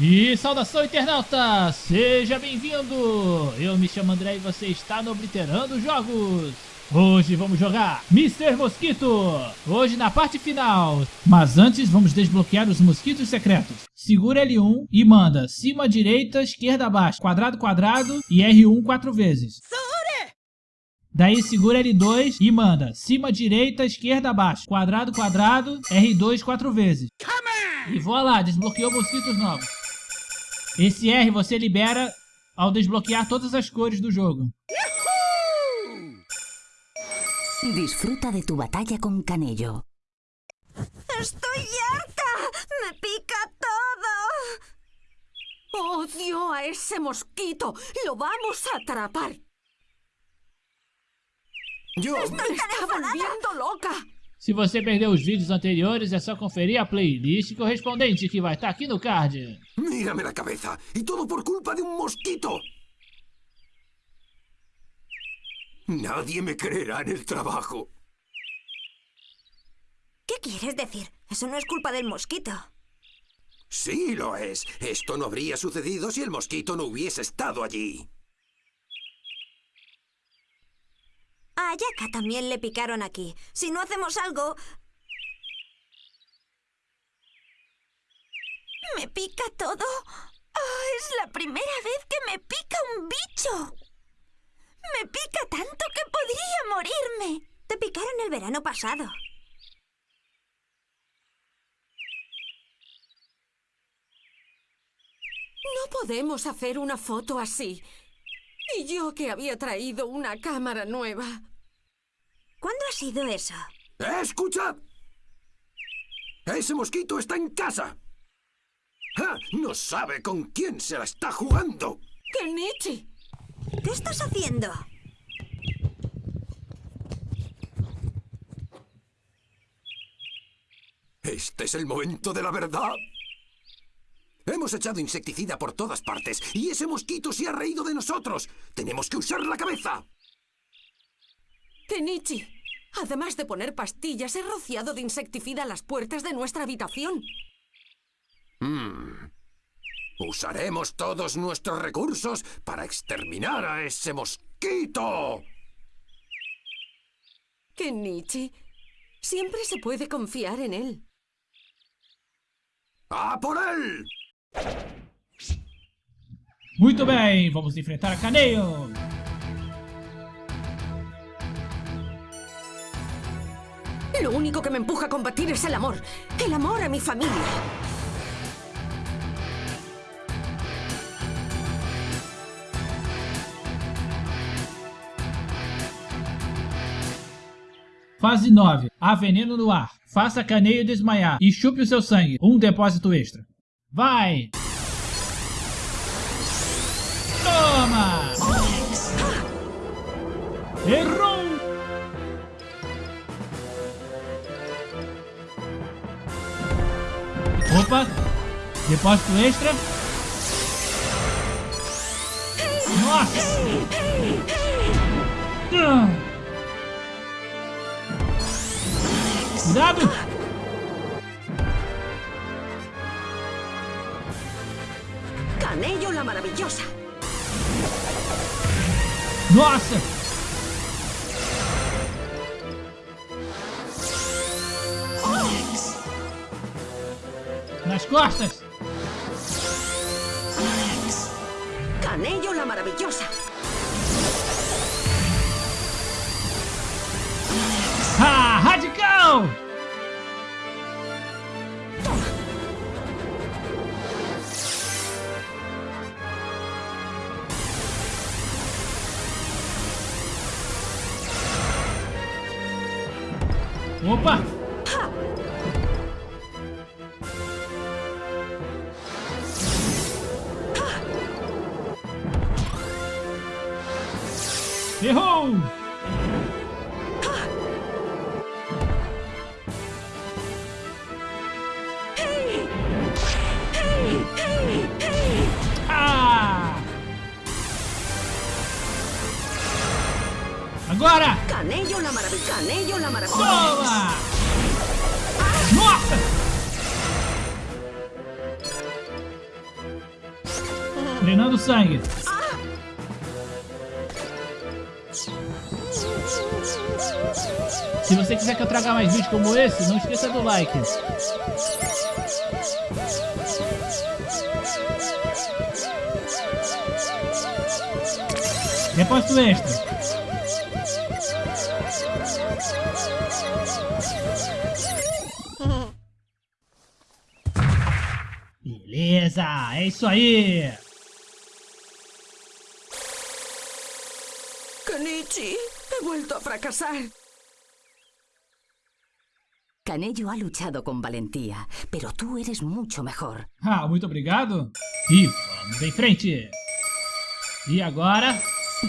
E saudação internauta, seja bem-vindo! Eu me chamo André e você está no Obliterando Jogos! Hoje vamos jogar Mr. Mosquito! Hoje na parte final! Mas antes vamos desbloquear os mosquitos secretos. Segura L1 e manda cima direita, esquerda abaixo, quadrado quadrado e R1 quatro vezes. Daí segura L2 e manda cima direita, esquerda abaixo, quadrado quadrado, R2 quatro vezes. E voilá, desbloqueou mosquitos novos. Esse R você libera ao desbloquear todas as cores do jogo. Disfruta de tu batalla con Canello. ¡Estoy harta! ¡Me pica todo! ¡Odio a ese mosquito! ¡Lo vamos a atrapar! Yo... ¡Me está volviendo loca! Se você perdeu os vídeos anteriores, é só conferir a playlist correspondente que vai estar aqui no card. Mírame la cabeza. Y todo por culpa de un mosquito. Nadie me creerá en el trabajo. ¿Qué quieres decir? Eso no es culpa del mosquito. Sí, lo es. Esto no habría sucedido si el mosquito no hubiese estado allí. También le picaron aquí. Si no hacemos algo... ¿Me pica todo? Ah, es la primera vez que me pica un bicho. Me pica tanto que podría morirme. Te picaron el verano pasado. No podemos hacer una foto así. Y yo que había traído una cámara nueva. ¿Cuándo ha sido eso? ¡Eh, ¡Escucha! Ese mosquito está en casa. ¡Ja! No sabe con quién se la está jugando. ¡Kenichi! ¿Qué estás haciendo? Este es el momento de la verdad. Hemos echado insecticida por todas partes y ese mosquito se ha reído de nosotros. Tenemos que usar la cabeza. Kenichi, además de poner pastillas, he rociado de insecticida las puertas de nuestra habitación. Mm. Usaremos todos nuestros recursos para exterminar a ese mosquito. Kenichi, siempre se puede confiar en él. ¡A por él! Muito bem, vamos enfrentar a Lo único que me empuja a combatir es el amor. El amor a mi familia. Fase 9. Há veneno no ar. Faça Caneio desmaiar e chupe o seu sangue. Um depósito extra. Vai! Toma! Errou! Opa! Depósito extra. Nossa! Cuidado! Canello la maravillosa. Nossa! Nas costas! Canello la maravillosa. Ah, radical! Opa! Errou! Ah! Agora! Canello la maravillosa. Canello la maravillosa. Toma! Nossa! Treinando sangue. Se você quiser que eu traga mais vídeos como esse, não esqueça do like. Depósito extra. Beleza, é isso aí. A fracasar. Canello ha luchado con valentía, pero tú eres mucho mejor. Ah, muito obrigado. E vamos em frente. E agora,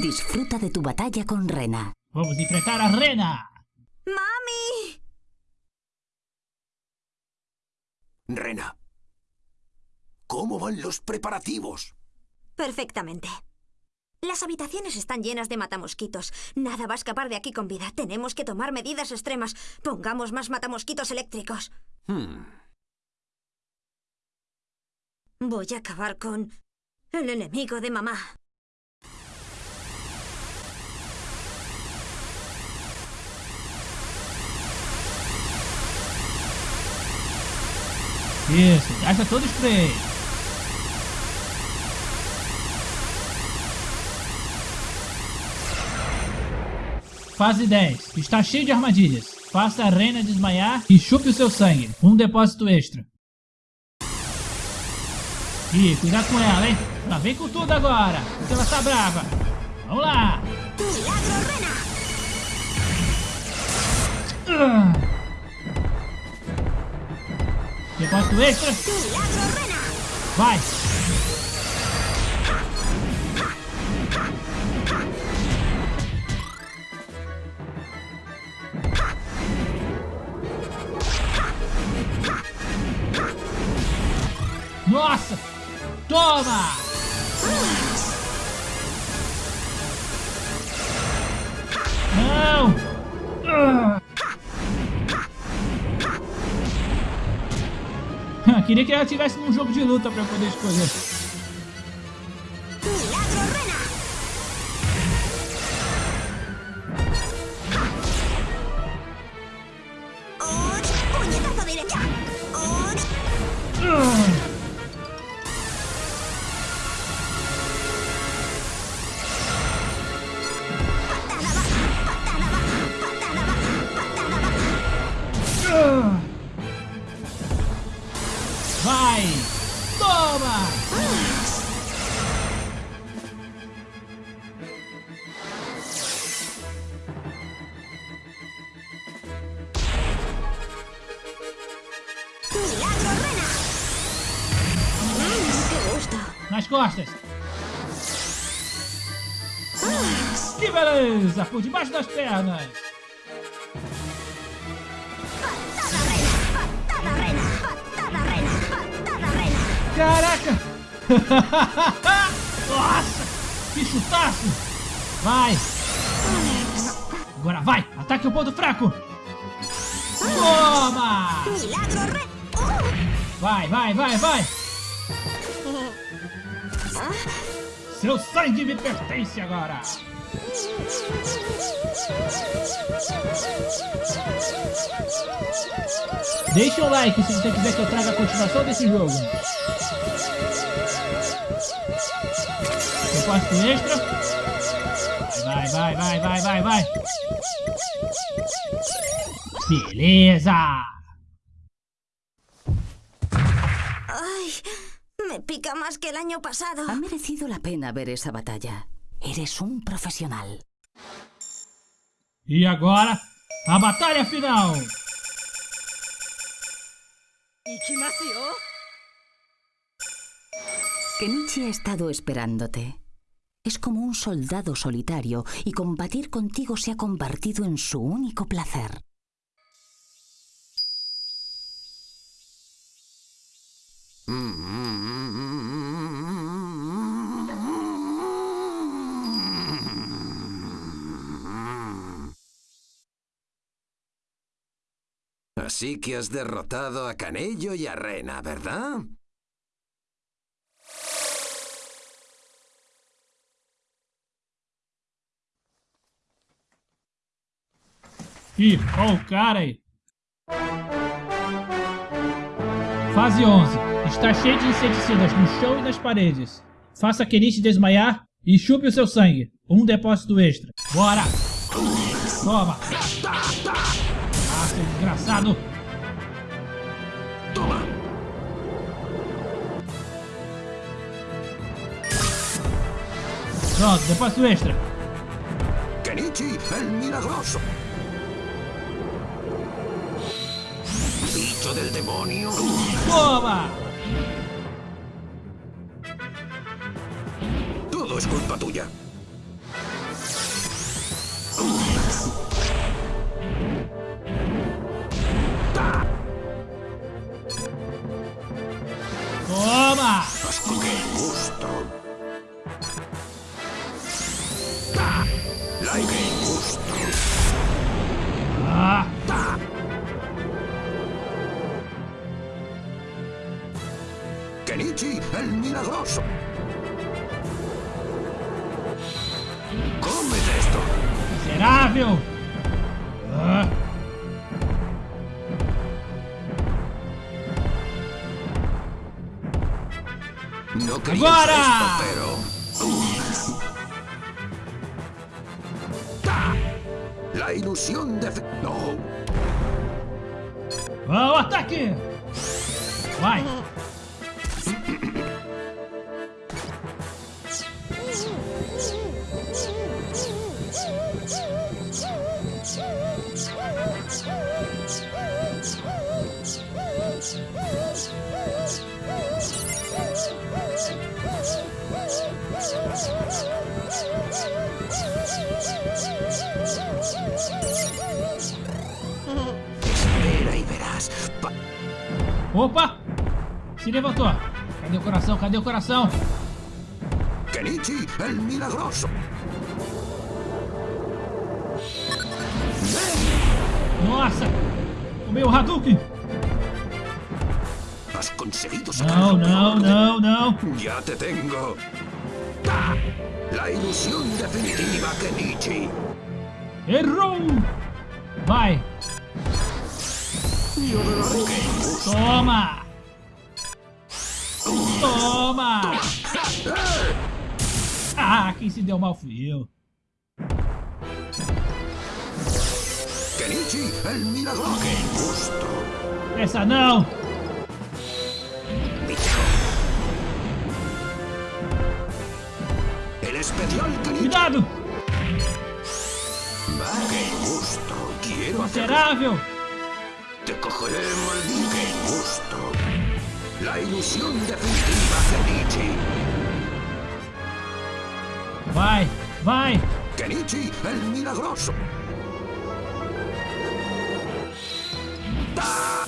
Disfruta de tu batalla con Rena. vamos enfrentar a Rena. ¡Mami! Rena, ¿cómo van los preparativos? Perfectamente. Las habitaciones están llenas de matamosquitos. Nada va a escapar de aquí con vida. Tenemos que tomar medidas extremas. Pongamos más matamosquitos eléctricos. Hmm, Voy a acabar con el enemigo de mamá. Isso. Fase 10. Está cheio de armadilhas. Faça a Rena desmaiar e chupe o seu sangue. Um depósito extra. Ih, cuidado com ela, hein? Ela vem com tudo agora. Porque ela está brava. Vamos lá. Depósito extra. Vai. Nossa! Toma! Não! Ah. Queria que ela estivesse num jogo de luta pra poder escolher. Vai! Toma! Nas costas! Que beleza! Por debaixo das pernas! Caraca! Nossa! Que chutaço! Vai! Agora vai! Ataque o ponto fraco! Toma! Vai, vai, vai, vai! Seu sangue me pertence agora! Deixa um like se você quiser que eu traga a continuação desse jogo. Depósito extra. Vai, vai, vai, vai, vai, vai. Beleza! ¡Ay! Me pica más que el año pasado. Ha merecido la pena ver esa batalla. Eres un profesional. E agora, a batalha final! Kenichi ha estado esperándote. Es como un soldado solitario y combatir contigo se ha convertido en su único placer. Así que has derrotado a Canello y a Rena, ¿verdad? Ih, ó o cara aí. Fase 11. Está cheio de inseticidas no chão e nas paredes. Faça Kenichi desmaiar e chupe o seu sangue. Um depósito extra. Bora! Toma! Desgraçado! Toma. Pronto, depósito extra. Kenichi, el milagroso. Bicho del demonio. Toma! Todo es culpa tuya. Fe- No. Ah, o ataque! Vai! Opa! Se levantou. Cadê o coração? Cadê o coração? Kenichi, el milagroso. Nossa! O Hadouken! Has conseguido Não, não, não, não! Ya te tengo. ¡Ta! La ilusión definitiva, Kenichi. Errou! Vai! Toma! Toma! Ah, quem se deu mal fui eu. Essa não! Cuidado! Miserável! Te maldito. ¡Qué gusto! La ilusión definitiva, Kenichi. Vai, vai! Kenichi, el milagroso. ¡Ja!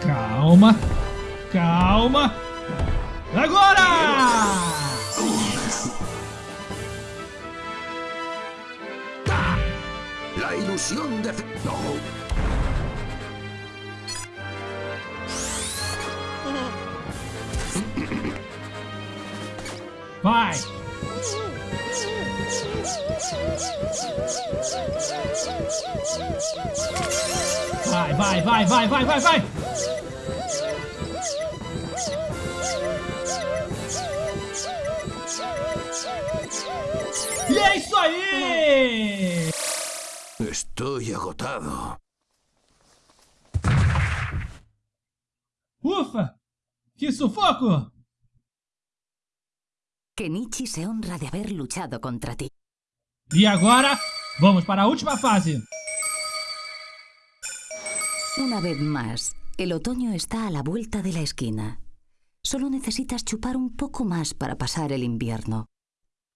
Calma! Calma! Agora! La ilusión de... No. Vai! Vai, vai, vai, vai, vai, vai, vai! E é isso aí! Estoy agotado. Ufa! Que sufoco! Kenichi se honra de haber luchado contra ti. E agora, vamos para a última fase. Una vez más, el otoño está a la vuelta de la esquina. Solo necesitas chupar un poco más para pasar el invierno.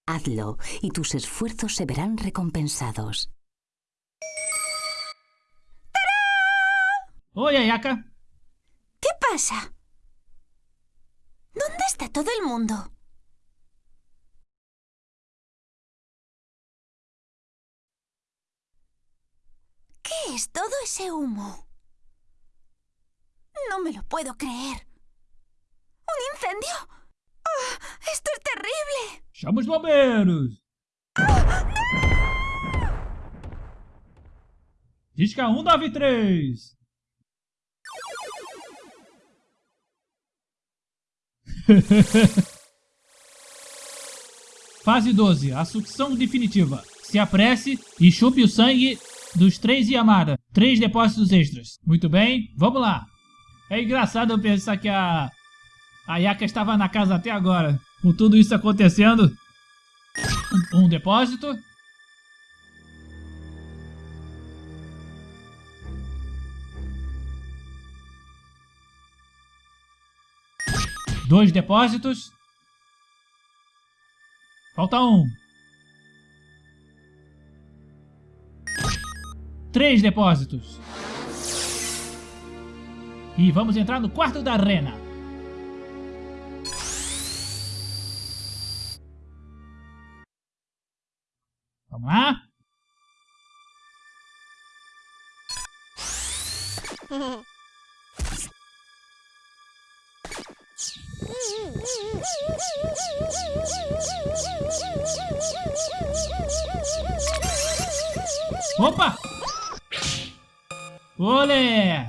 Hazlo y tus esfuerzos se verán recompensados. Oye, Ayaka. ¿Qué pasa? ¿Dónde está todo el mundo? ¿Qué es todo ese humo? No me lo puedo creer. ¿Un incendio? Oh, ¡Esto es terrible! ¡Somos bomberos! ¡Ah, no! Disca 193! Fase 12. A sucção definitiva. Se apresse e chupe o sangue dos três Yamada. Três depósitos extras. Muito bem, vamos lá. É engraçado eu pensar que a... A Yaka estava na casa até agora. Com tudo isso acontecendo. Um, um depósito. Dois depósitos. Falta um. Três depósitos. E vamos entrar no quarto da arena. Vamos lá? Opa! Olé!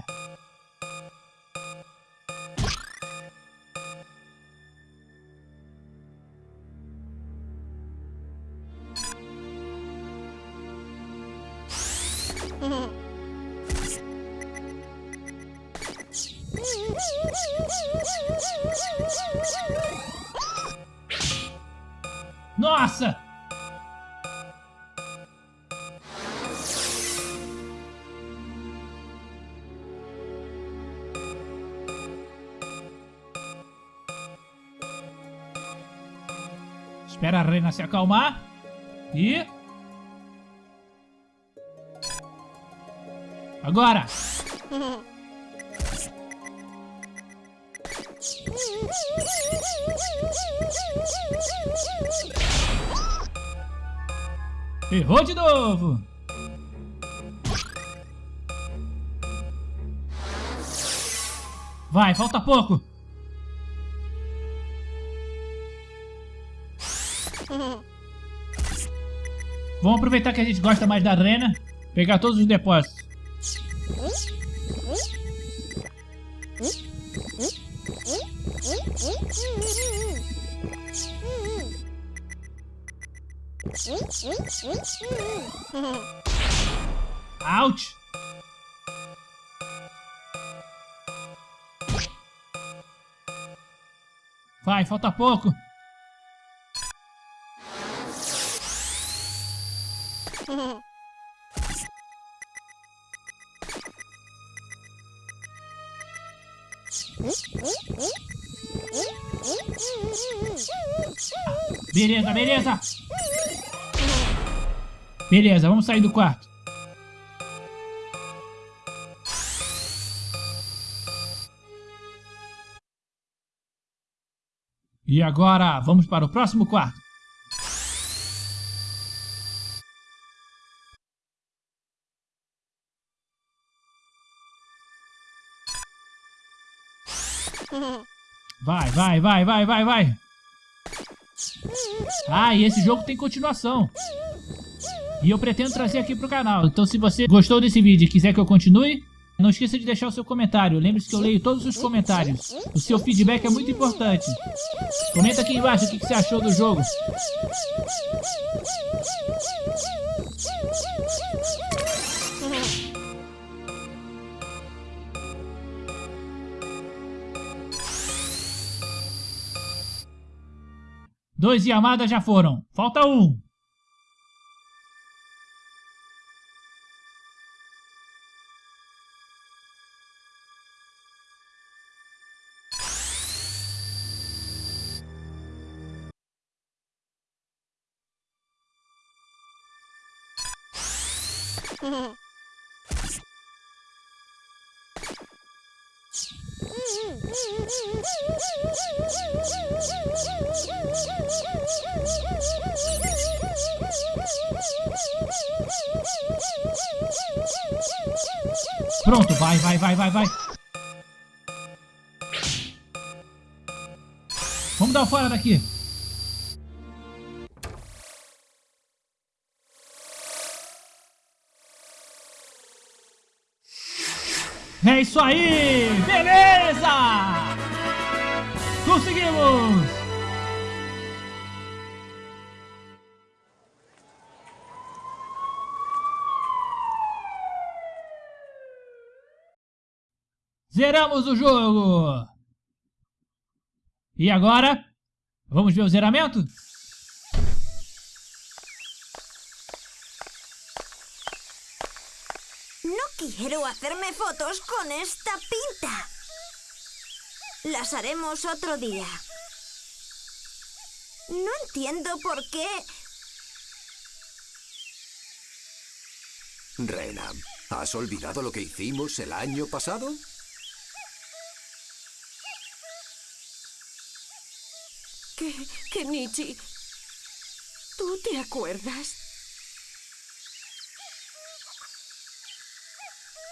Nossa! Espera a Rena se acalmar. E... Agora! Errou de novo! Vai, falta pouco! Vamos aproveitar que a gente gosta mais da arena, pegar todos os depósitos. Ouch! Vai, falta pouco. Beleza, beleza. Beleza, vamos sair do quarto. E agora, vamos para o próximo quarto. Vai, vai, vai, vai, vai, vai. Ah, e esse jogo tem continuação. E eu pretendo trazer aqui pro canal. Então se você gostou desse vídeo e quiser que eu continue, não esqueça de deixar o seu comentário. Lembre-se que eu leio todos os comentários. O seu feedback é muito importante. Comenta aqui embaixo o que você achou do jogo. Dois e Yamada já foram. Falta um. Mm-hmm. Pronto, vai, vai, vai, vai, vai. Vamos dar fora daqui. É isso aí! Beleza! Conseguimos! Zeramos o jogo! E agora? Vamos ver o zeramento? Quiero hacerme fotos con esta pinta. Las haremos otro día. No entiendo por qué... Rena, ¿has olvidado lo que hicimos el año pasado? ¿Qué, Kenichi? ¿Tú te acuerdas?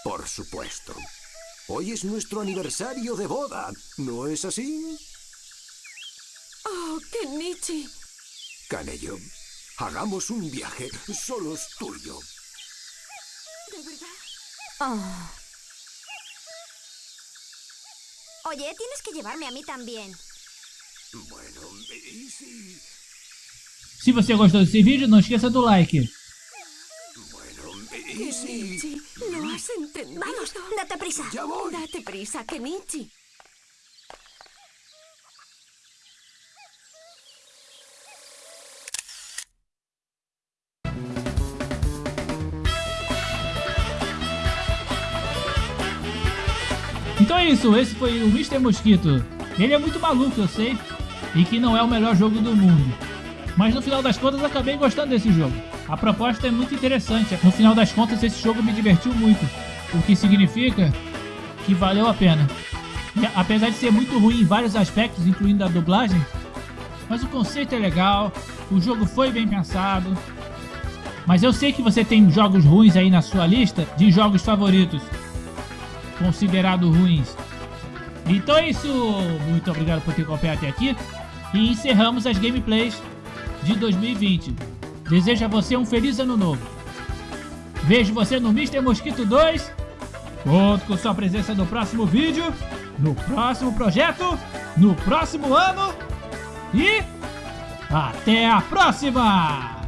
Por supuesto. Hoy es nuestro aniversario de boda, ¿no es así? Oh, Kenichi. Canello, hagamos un viaje, solo es tuyo. ¿De verdad? Oh. Oye, tienes que llevarme a mí también. Bueno, ¿y si...? Se você gostou desse vídeo, não esqueça do like. Kenichi, no has entendido. Vamos, date prisa. Ya voy. Date prisa, Kenichi. Então é isso, esse foi o Mr. Mosquito. Ele é muito maluco, eu sei, e que não é o melhor jogo do mundo. Mas no final das contas acabei gostando desse jogo. A proposta é muito interessante. No final das contas esse jogo me divertiu muito. O que significa que valeu a pena. E, apesar de ser muito ruim em vários aspectos, incluindo a dublagem, mas o conceito é legal, o jogo foi bem pensado. Mas eu sei que você tem jogos ruins aí na sua lista de jogos favoritos, considerados ruins. Então é isso, muito obrigado por ter acompanhado até aqui e encerramos as gameplays de 2020. Desejo a você um feliz ano novo. Vejo você no Mr. Mosquito 2. Conto com sua presença no próximo vídeo, no próximo projeto, no próximo ano. E até a próxima!